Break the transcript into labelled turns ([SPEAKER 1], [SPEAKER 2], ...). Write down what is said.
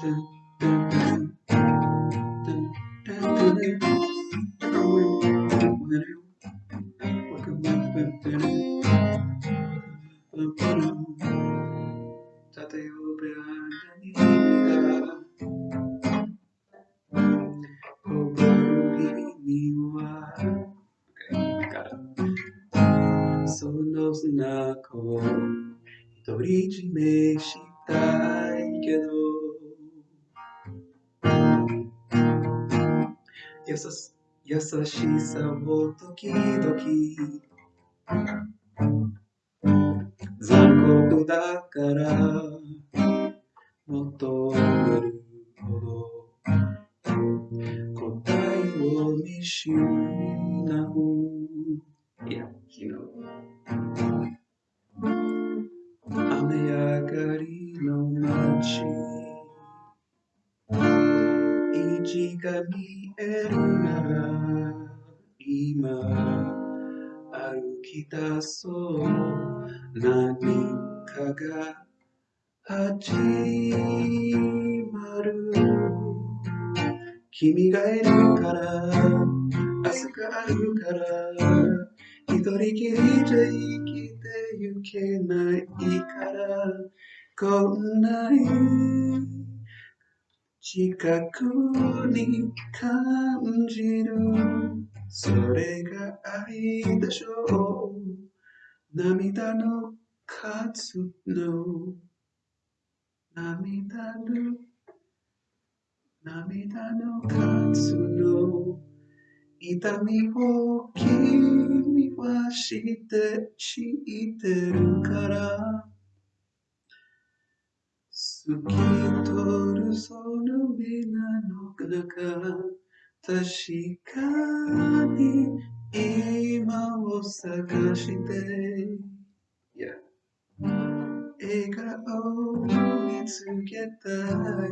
[SPEAKER 1] その砂子を独り占めしたいけど優し優しさを時々。残酷だから求めるほど答えを見失う。Yeah, you know. 虹が見えるなら今歩き出そう何かが始まる君がいるから明日があるから一人きりじゃ生きてゆけないからこんなに近くに感じる。それが愛でしょう。涙の数の。涙の涙の数の。痛みを君は知って知ってるから。透き通るその目なのだか確かに今を探して、yeah. 笑顔を見つけたい